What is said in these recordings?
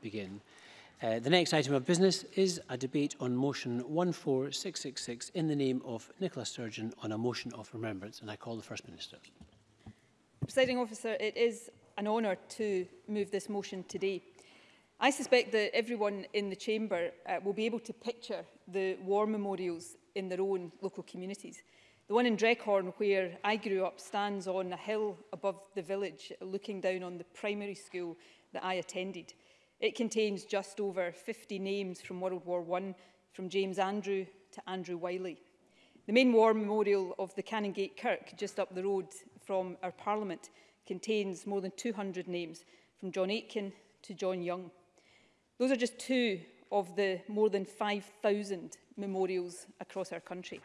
begin. Uh, the next item of business is a debate on motion 14666 in the name of Nicola Sturgeon on a motion of remembrance. And I call the First Minister. Presiding officer, it is an honour to move this motion today. I suspect that everyone in the chamber uh, will be able to picture the war memorials in their own local communities. The one in Dreghorn, where I grew up, stands on a hill above the village, looking down on the primary school that I attended. It contains just over 50 names from World War I, from James Andrew to Andrew Wiley. The main war memorial of the Canongate Kirk, just up the road from our Parliament, contains more than 200 names, from John Aitken to John Young. Those are just two of the more than 5,000 memorials across our country.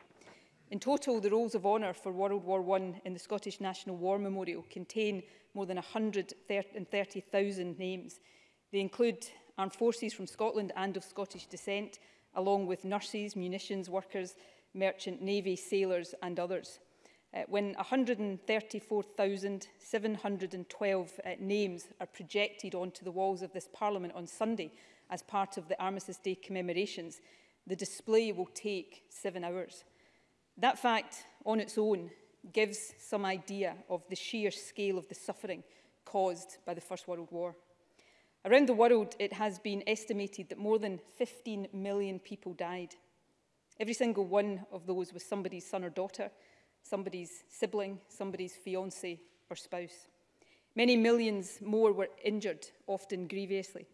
In total, the rolls of honour for World War I in the Scottish National War Memorial contain more than 130,000 names, They include armed forces from Scotland and of Scottish descent, along with nurses, munitions workers, merchant navy, sailors and others. Uh, when 134,712 uh, names are projected onto the walls of this Parliament on Sunday as part of the Armistice Day commemorations, the display will take seven hours. That fact on its own gives some idea of the sheer scale of the suffering caused by the First World War. Around the world, it has been estimated that more than 15 million people died. Every single one of those was somebody's son or daughter, somebody's sibling, somebody's fiancé or spouse. Many millions more were injured, often grievously.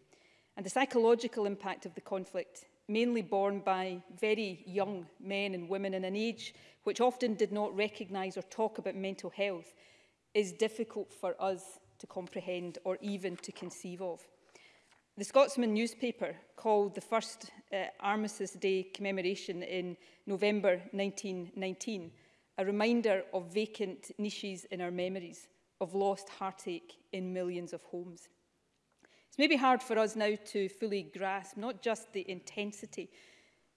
And the psychological impact of the conflict, mainly borne by very young men and women in an age which often did not recognise or talk about mental health, is difficult for us to comprehend or even to conceive of. The Scotsman newspaper called the first uh, Armistice Day commemoration in November 1919 a reminder of vacant niches in our memories, of lost heartache in millions of homes. It's maybe hard for us now to fully grasp not just the intensity,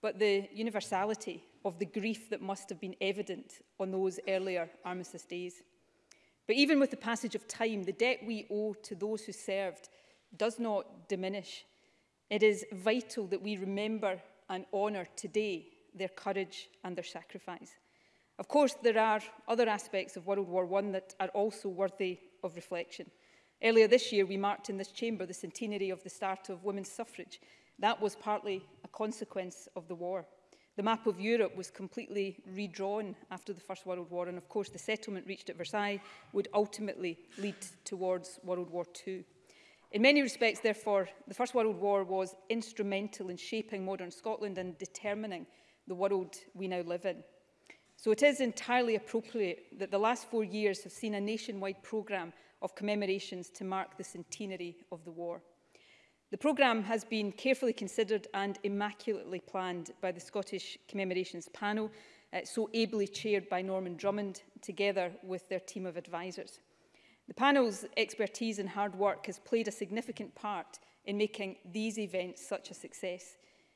but the universality of the grief that must have been evident on those earlier armistice days. But even with the passage of time, the debt we owe to those who served does not diminish. It is vital that we remember and honour today their courage and their sacrifice. Of course, there are other aspects of World War I that are also worthy of reflection. Earlier this year, we marked in this chamber the centenary of the start of women's suffrage. That was partly a consequence of the war. The map of Europe was completely redrawn after the First World War, and of course the settlement reached at Versailles would ultimately lead towards World War II. In many respects, therefore, the First World War was instrumental in shaping modern Scotland and determining the world we now live in. So it is entirely appropriate that the last four years have seen a nationwide programme of commemorations to mark the centenary of the war. The programme has been carefully considered and immaculately planned by the Scottish Commemorations Panel, uh, so ably chaired by Norman Drummond, together with their team of advisers. The panel's expertise and hard work has played a significant part in making these events such a success.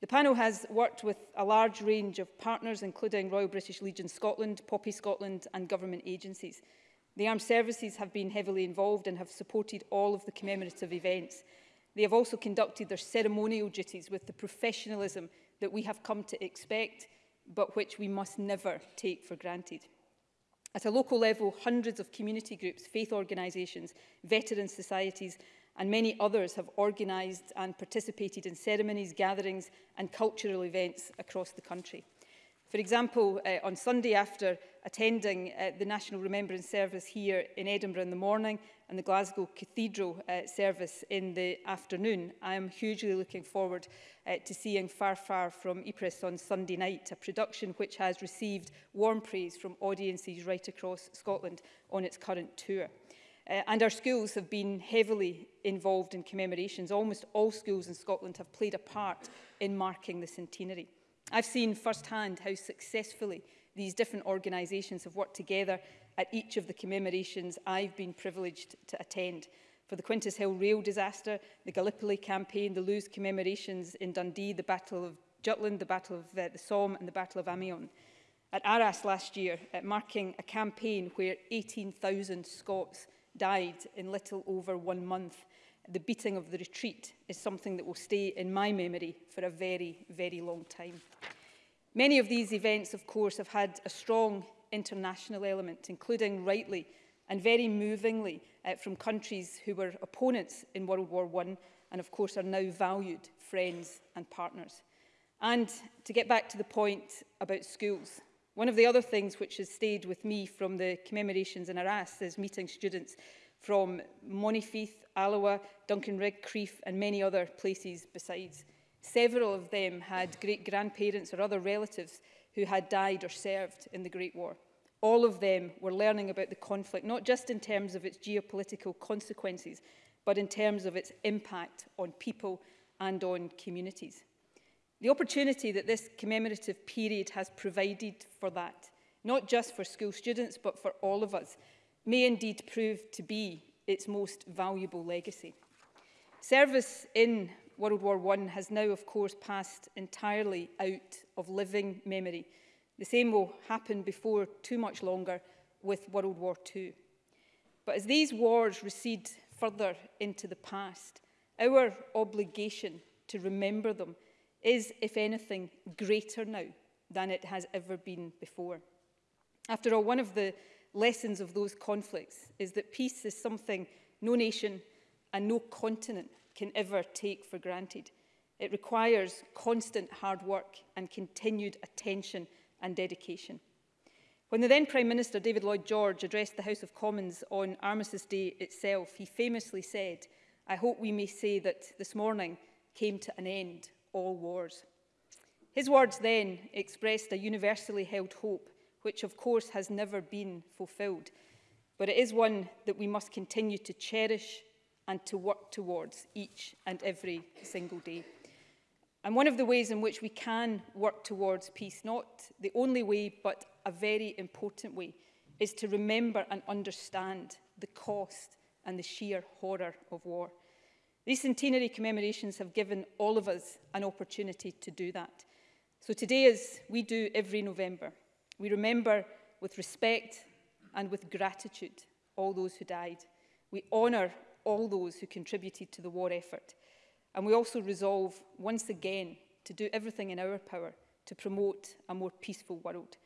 The panel has worked with a large range of partners, including Royal British Legion Scotland, Poppy Scotland and government agencies. The armed services have been heavily involved and have supported all of the commemorative events. They have also conducted their ceremonial duties with the professionalism that we have come to expect, but which we must never take for granted. At a local level, hundreds of community groups, faith organisations, veteran societies and many others have organised and participated in ceremonies, gatherings and cultural events across the country. For example, uh, on Sunday after attending uh, the National Remembrance Service here in Edinburgh in the morning and the Glasgow Cathedral uh, service in the afternoon, I am hugely looking forward uh, to seeing Far Far from Ypres on Sunday night, a production which has received warm praise from audiences right across Scotland on its current tour. Uh, and our schools have been heavily involved in commemorations. Almost all schools in Scotland have played a part in marking the centenary. I've seen firsthand how successfully these different organisations have worked together at each of the commemorations I've been privileged to attend. For the Quintus Hill rail disaster, the Gallipoli campaign, the Lewes commemorations in Dundee, the Battle of Jutland, the Battle of uh, the Somme and the Battle of Amiens. At Arras last year, uh, marking a campaign where 18,000 Scots died in little over one month. The beating of the retreat is something that will stay in my memory for a very, very long time. Many of these events, of course, have had a strong international element, including rightly and very movingly uh, from countries who were opponents in World War I and, of course, are now valued friends and partners. And to get back to the point about schools, One of the other things which has stayed with me from the commemorations in Arras is meeting students from Monifieth, Alloa, Duncanrig, Creef and many other places besides. Several of them had great-grandparents or other relatives who had died or served in the Great War. All of them were learning about the conflict, not just in terms of its geopolitical consequences, but in terms of its impact on people and on communities. The opportunity that this commemorative period has provided for that, not just for school students but for all of us, may indeed prove to be its most valuable legacy. Service in World War I has now, of course, passed entirely out of living memory. The same will happen before too much longer with World War II. But as these wars recede further into the past, our obligation to remember them is, if anything, greater now than it has ever been before. After all, one of the lessons of those conflicts is that peace is something no nation and no continent can ever take for granted. It requires constant hard work and continued attention and dedication. When the then Prime Minister, David Lloyd George, addressed the House of Commons on Armistice Day itself, he famously said, I hope we may say that this morning came to an end all wars. His words then expressed a universally held hope, which of course has never been fulfilled, but it is one that we must continue to cherish and to work towards each and every single day. And one of the ways in which we can work towards peace, not the only way, but a very important way, is to remember and understand the cost and the sheer horror of war. These centenary commemorations have given all of us an opportunity to do that. So today, as we do every November, we remember with respect and with gratitude all those who died. We honour all those who contributed to the war effort. And we also resolve once again to do everything in our power to promote a more peaceful world.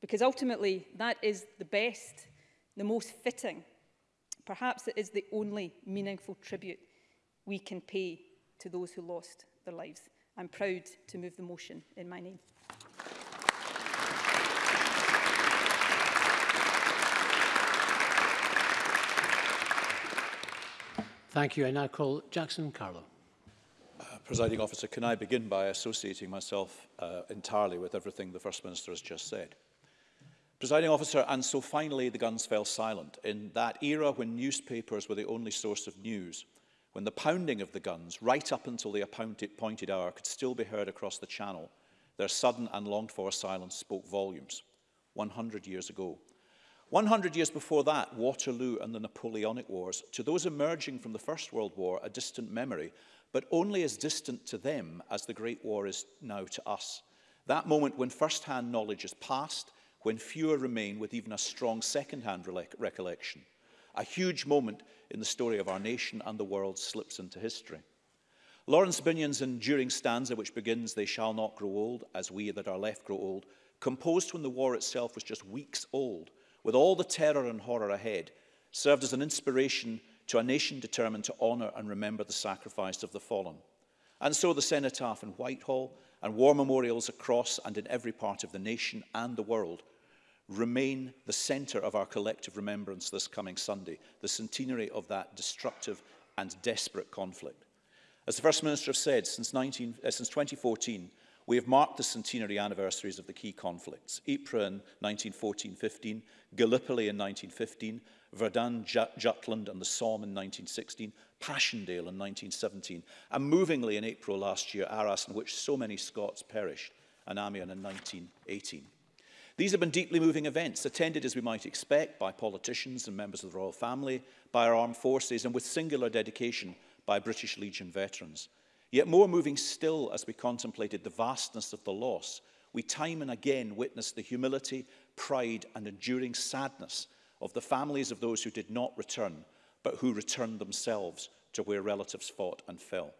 Because ultimately, that is the best, the most fitting, perhaps it is the only meaningful tribute we can pay to those who lost their lives. I'm proud to move the motion in my name. Thank you. I now call Jackson Carlo. Uh, Presiding officer, can I begin by associating myself uh, entirely with everything the First Minister has just said? Presiding officer, and so finally the guns fell silent. In that era when newspapers were the only source of news, when the pounding of the guns, right up until the appointed hour, could still be heard across the channel, their sudden and longed-for silence spoke volumes. 100 years ago. 100 years before that, Waterloo and the Napoleonic Wars, to those emerging from the First World War, a distant memory, but only as distant to them as the Great War is now to us. That moment when first-hand knowledge is past, when fewer remain with even a strong second-hand recollection. A huge moment in the story of our nation and the world slips into history. Lawrence Binion's enduring stanza, which begins, They shall not grow old, as we that are left grow old, composed when the war itself was just weeks old, with all the terror and horror ahead, served as an inspiration to a nation determined to honour and remember the sacrifice of the fallen. And so the cenotaph in Whitehall and war memorials across and in every part of the nation and the world remain the centre of our collective remembrance this coming Sunday, the centenary of that destructive and desperate conflict. As the First Minister has said, since, 19, uh, since 2014, we have marked the centenary anniversaries of the key conflicts, Ypres in 1914-15, Gallipoli in 1915, Verdun, Jutland and the Somme in 1916, Passchendaele in 1917, and movingly in April last year, Arras, in which so many Scots perished, and Amiens in 1918. These have been deeply moving events, attended as we might expect by politicians and members of the royal family, by our armed forces and with singular dedication by British Legion veterans. Yet more moving still as we contemplated the vastness of the loss, we time and again witnessed the humility, pride and enduring sadness of the families of those who did not return, but who returned themselves to where relatives fought and fell.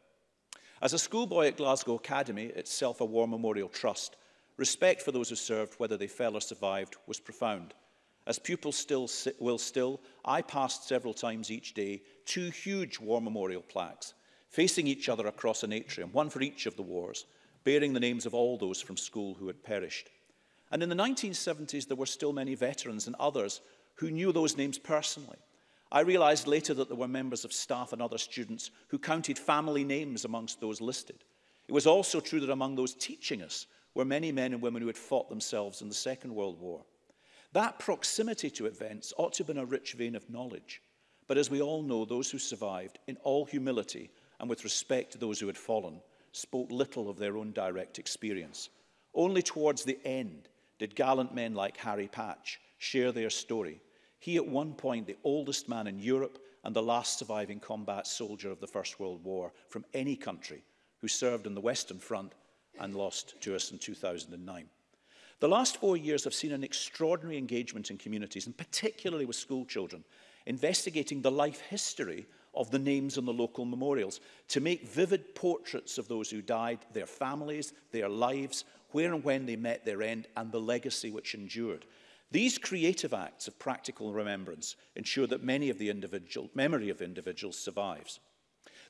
As a schoolboy at Glasgow Academy, itself a War Memorial Trust, Respect for those who served, whether they fell or survived, was profound. As pupils still will still, I passed several times each day two huge war memorial plaques, facing each other across an atrium, one for each of the wars, bearing the names of all those from school who had perished. And in the 1970s, there were still many veterans and others who knew those names personally. I realized later that there were members of staff and other students who counted family names amongst those listed. It was also true that among those teaching us, were many men and women who had fought themselves in the Second World War. That proximity to events ought to have been a rich vein of knowledge. But as we all know, those who survived, in all humility and with respect to those who had fallen, spoke little of their own direct experience. Only towards the end did gallant men like Harry Patch share their story. He, at one point, the oldest man in Europe and the last surviving combat soldier of the First World War from any country, who served on the Western Front and lost to us in 2009. The last four years have seen an extraordinary engagement in communities, and particularly with school children, investigating the life history of the names on the local memorials to make vivid portraits of those who died, their families, their lives, where and when they met their end, and the legacy which endured. These creative acts of practical remembrance ensure that many of the individual, memory of individuals survives.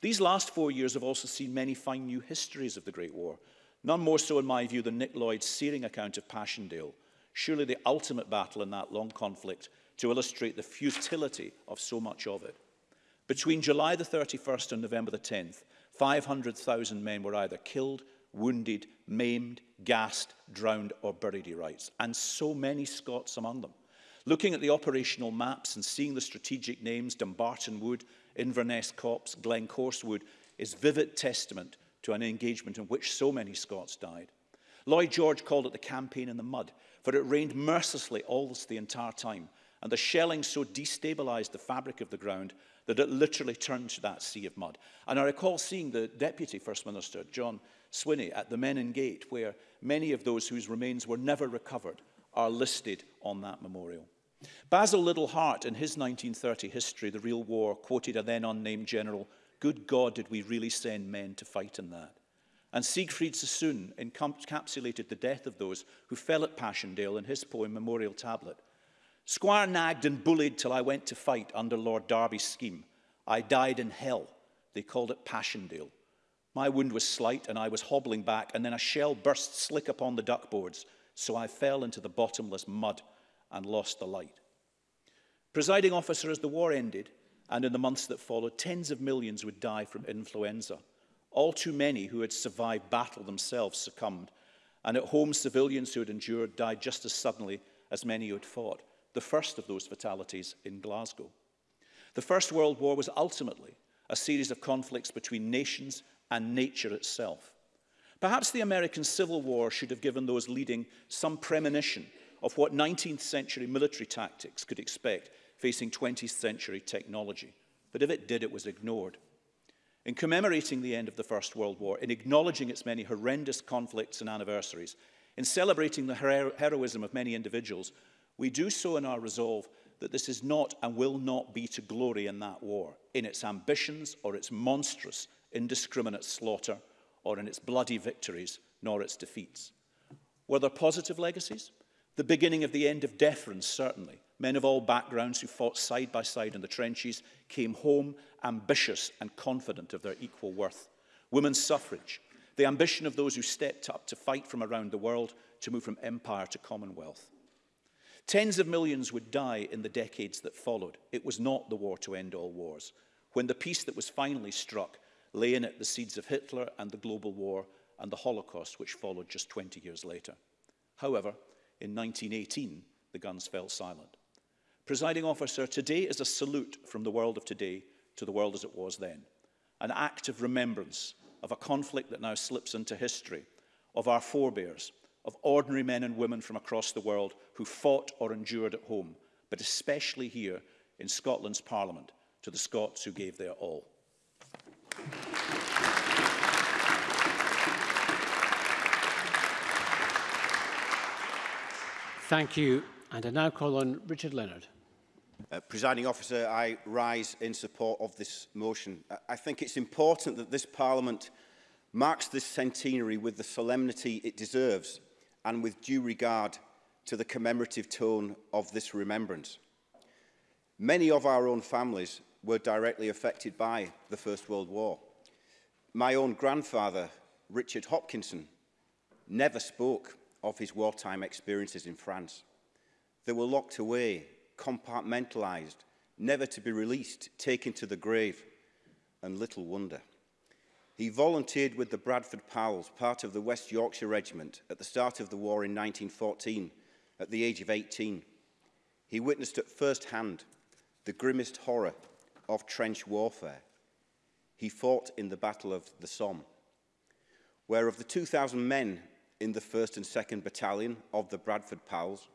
These last four years have also seen many fine new histories of the Great War, None more so, in my view, than Nick Lloyd's searing account of Passchendaele, surely the ultimate battle in that long conflict to illustrate the futility of so much of it. Between July the 31st and November the 10th, 500,000 men were either killed, wounded, maimed, gassed, drowned or buried, he writes, and so many Scots among them. Looking at the operational maps and seeing the strategic names Dumbarton Wood, Inverness Copse, Glencorse Wood is vivid testament to an engagement in which so many Scots died. Lloyd George called it the campaign in the mud, for it rained mercilessly almost the entire time, and the shelling so destabilised the fabric of the ground that it literally turned to that sea of mud. And I recall seeing the Deputy First Minister, John Swinney, at the Menin Gate, where many of those whose remains were never recovered are listed on that memorial. Basil Little Hart, in his 1930 history, The Real War, quoted a then unnamed general Good God, did we really send men to fight in that? And Siegfried Sassoon encapsulated the death of those who fell at Passchendaele in his poem Memorial Tablet. Squire nagged and bullied till I went to fight under Lord Derby's scheme. I died in hell. They called it Passchendaele. My wound was slight and I was hobbling back, and then a shell burst slick upon the duckboards, so I fell into the bottomless mud and lost the light. Presiding officer, as the war ended, and in the months that followed, tens of millions would die from influenza. All too many who had survived battle themselves succumbed, and at home civilians who had endured died just as suddenly as many who had fought, the first of those fatalities in Glasgow. The First World War was ultimately a series of conflicts between nations and nature itself. Perhaps the American Civil War should have given those leading some premonition of what 19th century military tactics could expect facing 20th century technology. But if it did, it was ignored. In commemorating the end of the First World War, in acknowledging its many horrendous conflicts and anniversaries, in celebrating the hero heroism of many individuals, we do so in our resolve that this is not and will not be to glory in that war, in its ambitions or its monstrous, indiscriminate slaughter, or in its bloody victories, nor its defeats. Were there positive legacies? The beginning of the end of deference, certainly, Men of all backgrounds who fought side by side in the trenches came home ambitious and confident of their equal worth. Women's suffrage, the ambition of those who stepped up to fight from around the world to move from empire to commonwealth. Tens of millions would die in the decades that followed. It was not the war to end all wars. When the peace that was finally struck lay in it the seeds of Hitler and the global war and the Holocaust, which followed just 20 years later. However, in 1918, the guns fell silent. Presiding officer, today is a salute from the world of today to the world as it was then. An act of remembrance of a conflict that now slips into history, of our forebears, of ordinary men and women from across the world who fought or endured at home, but especially here in Scotland's Parliament, to the Scots who gave their all. Thank you. And I now call on Richard Leonard. Uh, Presiding officer, I rise in support of this motion. Uh, I think it's important that this Parliament marks this centenary with the solemnity it deserves and with due regard to the commemorative tone of this remembrance. Many of our own families were directly affected by the First World War. My own grandfather, Richard Hopkinson, never spoke of his wartime experiences in France. They were locked away compartmentalized, never to be released, taken to the grave. And little wonder. He volunteered with the Bradford Pals, part of the West Yorkshire Regiment, at the start of the war in 1914, at the age of 18. He witnessed at first hand the grimmest horror of trench warfare. He fought in the Battle of the Somme, where of the 2,000 men in the 1st and 2nd Battalion of the Bradford Pals,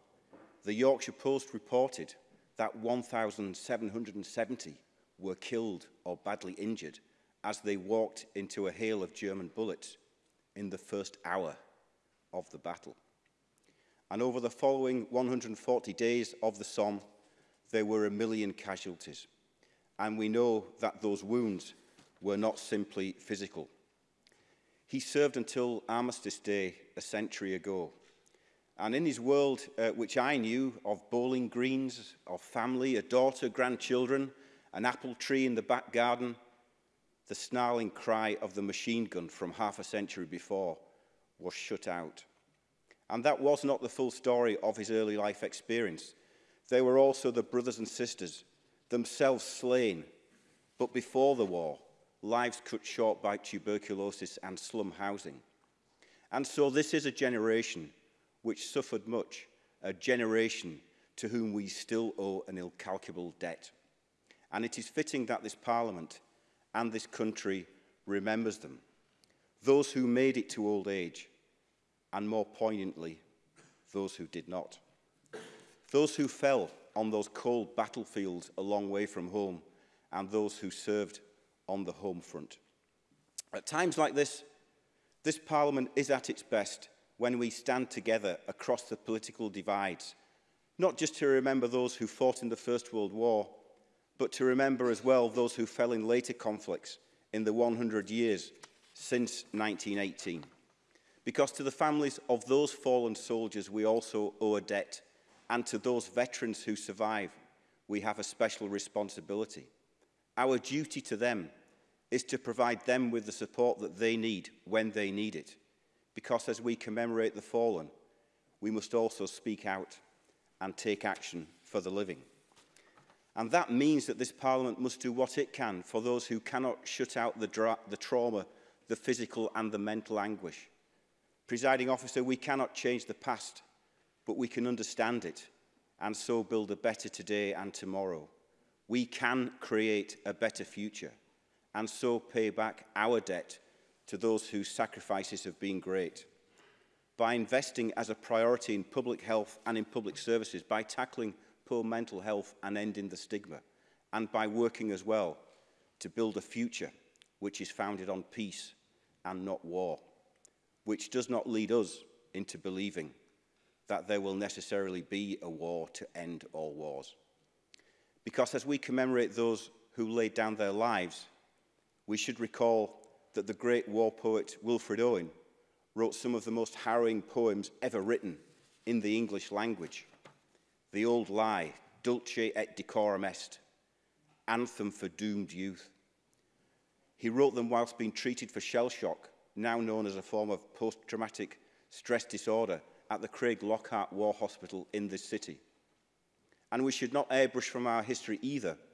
the Yorkshire Post reported that 1,770 were killed or badly injured as they walked into a hail of German bullets in the first hour of the battle. And over the following 140 days of the Somme, there were a million casualties. And we know that those wounds were not simply physical. He served until Armistice Day a century ago And in his world, uh, which I knew, of bowling greens, of family, a daughter, grandchildren, an apple tree in the back garden, the snarling cry of the machine gun from half a century before was shut out. And that was not the full story of his early life experience. They were also the brothers and sisters, themselves slain, but before the war, lives cut short by tuberculosis and slum housing. And so this is a generation which suffered much, a generation to whom we still owe an incalculable debt. And it is fitting that this Parliament and this country remembers them, those who made it to old age, and more poignantly, those who did not. Those who fell on those cold battlefields a long way from home, and those who served on the home front. At times like this, this Parliament is at its best when we stand together across the political divides, not just to remember those who fought in the First World War, but to remember as well those who fell in later conflicts in the 100 years since 1918. Because to the families of those fallen soldiers, we also owe a debt, and to those veterans who survive, we have a special responsibility. Our duty to them is to provide them with the support that they need when they need it because as we commemorate the fallen, we must also speak out and take action for the living. And that means that this Parliament must do what it can for those who cannot shut out the, the trauma, the physical and the mental anguish. Presiding officer, we cannot change the past, but we can understand it and so build a better today and tomorrow. We can create a better future and so pay back our debt to those whose sacrifices have been great. By investing as a priority in public health and in public services, by tackling poor mental health and ending the stigma, and by working as well to build a future which is founded on peace and not war, which does not lead us into believing that there will necessarily be a war to end all wars. Because as we commemorate those who laid down their lives, we should recall that the great war poet Wilfred Owen wrote some of the most harrowing poems ever written in the English language. The Old Lie, Dulce et Decorum Est, Anthem for Doomed Youth. He wrote them whilst being treated for shell shock, now known as a form of post-traumatic stress disorder at the Craig Lockhart War Hospital in this city. And we should not airbrush from our history either –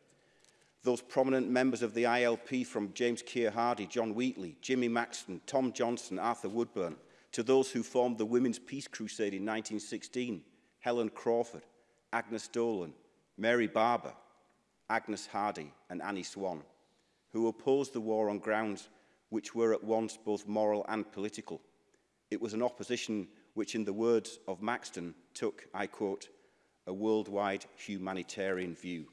Those prominent members of the ILP from James Keir Hardy, John Wheatley, Jimmy Maxton, Tom Johnson, Arthur Woodburn, to those who formed the Women's Peace Crusade in 1916, Helen Crawford, Agnes Dolan, Mary Barber, Agnes Hardy and Annie Swan, who opposed the war on grounds which were at once both moral and political. It was an opposition which, in the words of Maxton, took, I quote, a worldwide humanitarian view.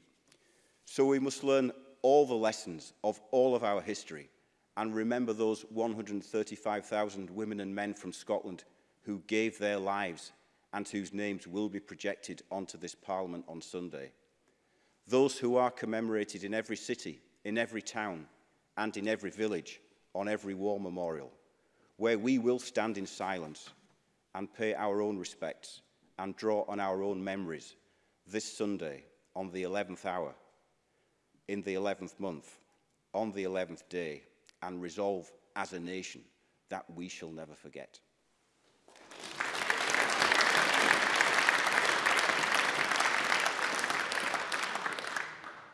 So we must learn all the lessons of all of our history and remember those 135,000 women and men from Scotland who gave their lives and whose names will be projected onto this Parliament on Sunday. Those who are commemorated in every city, in every town and in every village, on every war memorial, where we will stand in silence and pay our own respects and draw on our own memories this Sunday on the 11th hour in the 11th month, on the 11th day, and resolve as a nation that we shall never forget.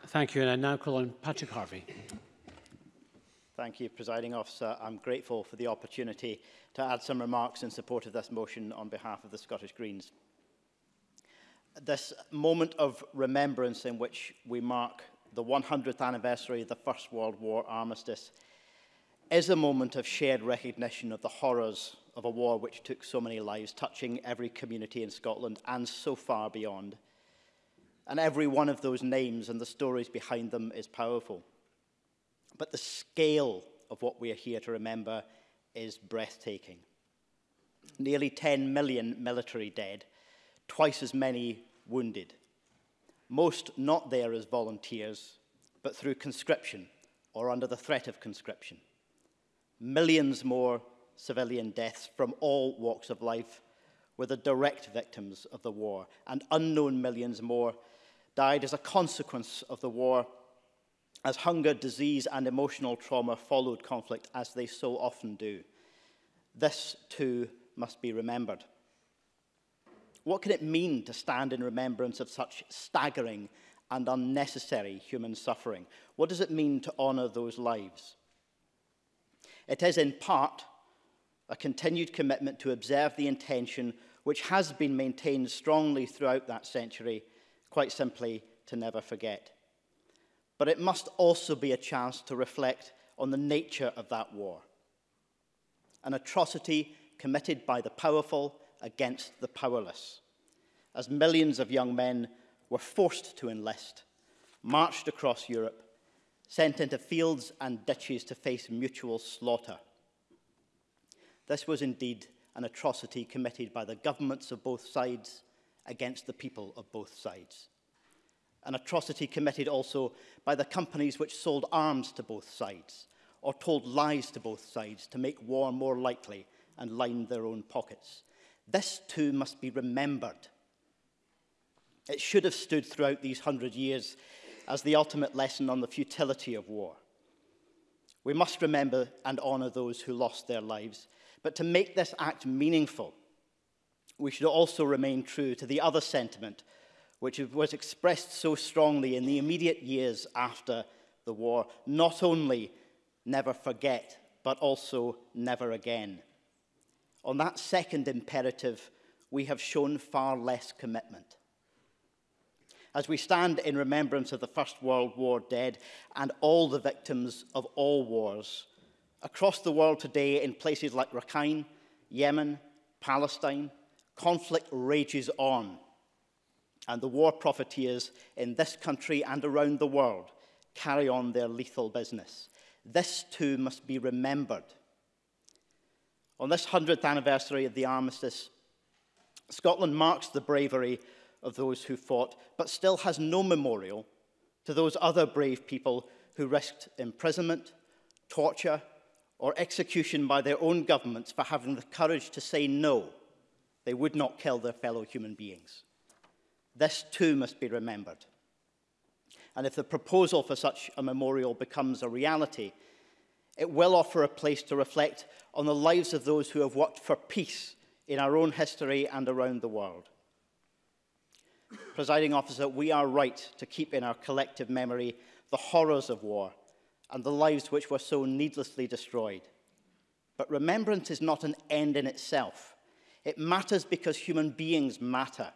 Thank you, and I now call on Patrick Harvey. Thank you, Presiding Officer. I'm grateful for the opportunity to add some remarks in support of this motion on behalf of the Scottish Greens. This moment of remembrance in which we mark the 100th anniversary of the First World War armistice is a moment of shared recognition of the horrors of a war which took so many lives, touching every community in Scotland and so far beyond. And every one of those names and the stories behind them is powerful. But the scale of what we are here to remember is breathtaking. Nearly 10 million military dead, twice as many wounded, most not there as volunteers, but through conscription or under the threat of conscription. Millions more civilian deaths from all walks of life were the direct victims of the war, and unknown millions more died as a consequence of the war as hunger, disease, and emotional trauma followed conflict as they so often do. This, too, must be remembered. What can it mean to stand in remembrance of such staggering and unnecessary human suffering? What does it mean to honour those lives? It is in part a continued commitment to observe the intention which has been maintained strongly throughout that century, quite simply to never forget. But it must also be a chance to reflect on the nature of that war. An atrocity committed by the powerful against the powerless, as millions of young men were forced to enlist, marched across Europe, sent into fields and ditches to face mutual slaughter. This was indeed an atrocity committed by the governments of both sides against the people of both sides. An atrocity committed also by the companies which sold arms to both sides or told lies to both sides to make war more likely and line their own pockets, This too must be remembered. It should have stood throughout these hundred years as the ultimate lesson on the futility of war. We must remember and honour those who lost their lives. But to make this act meaningful, we should also remain true to the other sentiment which was expressed so strongly in the immediate years after the war. Not only never forget, but also never again. On that second imperative, we have shown far less commitment. As we stand in remembrance of the First World War dead and all the victims of all wars, across the world today in places like Rakhine, Yemen, Palestine, conflict rages on. And the war profiteers in this country and around the world carry on their lethal business. This too must be remembered on this 100th anniversary of the armistice, Scotland marks the bravery of those who fought, but still has no memorial to those other brave people who risked imprisonment, torture, or execution by their own governments for having the courage to say no, they would not kill their fellow human beings. This too must be remembered. And if the proposal for such a memorial becomes a reality, it will offer a place to reflect on the lives of those who have worked for peace in our own history and around the world. Presiding officer, we are right to keep in our collective memory the horrors of war and the lives which were so needlessly destroyed. But remembrance is not an end in itself. It matters because human beings matter.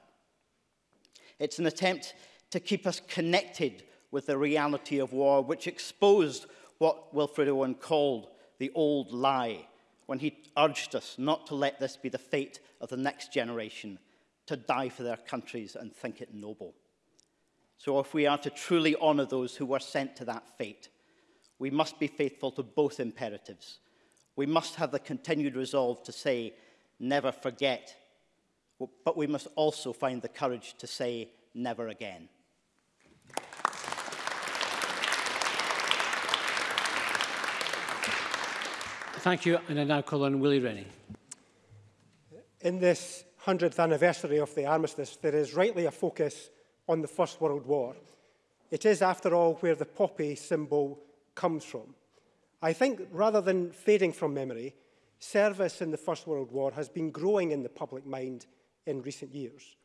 It's an attempt to keep us connected with the reality of war, which exposed what Wilfred Owen called the old lie when he urged us not to let this be the fate of the next generation, to die for their countries and think it noble. So if we are to truly honour those who were sent to that fate, we must be faithful to both imperatives. We must have the continued resolve to say, never forget, but we must also find the courage to say, never again. Thank you. And I now call on Willie Rennie. In this 100th anniversary of the armistice, there is rightly a focus on the First World War. It is, after all, where the poppy symbol comes from. I think rather than fading from memory, service in the First World War has been growing in the public mind in recent years.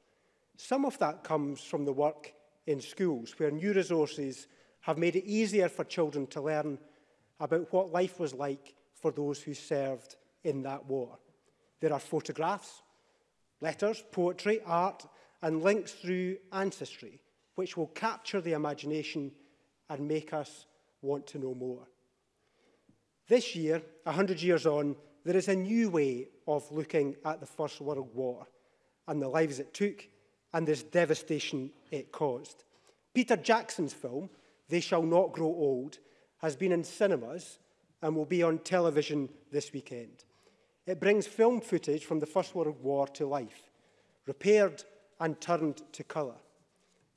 Some of that comes from the work in schools, where new resources have made it easier for children to learn about what life was like for those who served in that war. There are photographs, letters, poetry, art and links through ancestry which will capture the imagination and make us want to know more. This year, 100 years on, there is a new way of looking at the First World War and the lives it took and this devastation it caused. Peter Jackson's film, They Shall Not Grow Old, has been in cinemas and will be on television this weekend. It brings film footage from the First World War to life, repaired and turned to colour.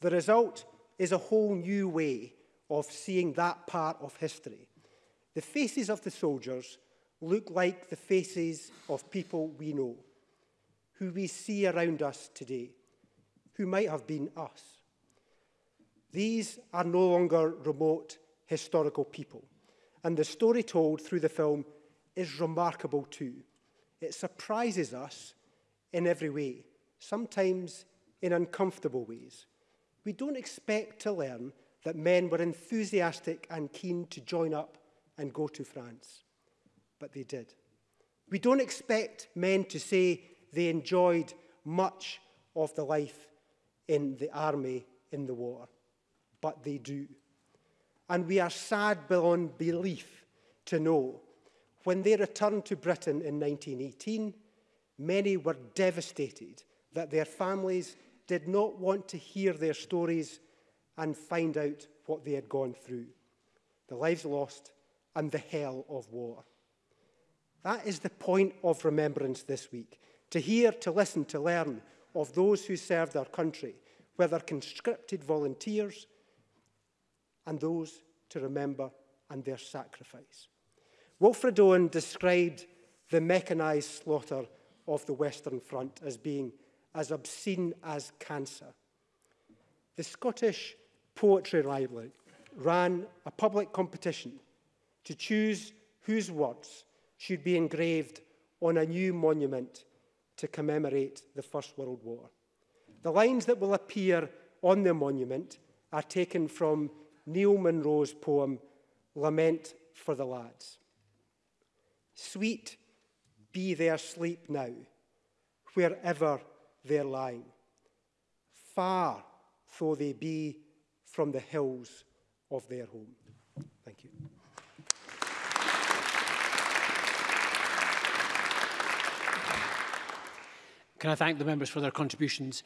The result is a whole new way of seeing that part of history. The faces of the soldiers look like the faces of people we know, who we see around us today, who might have been us. These are no longer remote historical people. And the story told through the film is remarkable too. It surprises us in every way, sometimes in uncomfortable ways. We don't expect to learn that men were enthusiastic and keen to join up and go to France, but they did. We don't expect men to say they enjoyed much of the life in the army in the war, but they do and we are sad beyond belief to know when they returned to Britain in 1918, many were devastated that their families did not want to hear their stories and find out what they had gone through, the lives lost and the hell of war. That is the point of remembrance this week, to hear, to listen, to learn of those who served our country, whether conscripted volunteers, and those to remember and their sacrifice. Wilfred Owen described the mechanised slaughter of the Western Front as being as obscene as cancer. The Scottish Poetry Library ran a public competition to choose whose words should be engraved on a new monument to commemorate the First World War. The lines that will appear on the monument are taken from Neil Munro's poem, Lament for the Lads. Sweet be their sleep now, wherever they're lying, far though they be from the hills of their home. Thank you. Can I thank the members for their contributions?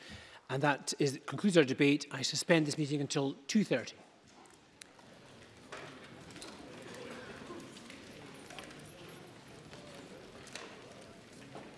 And that is, concludes our debate. I suspend this meeting until 2.30.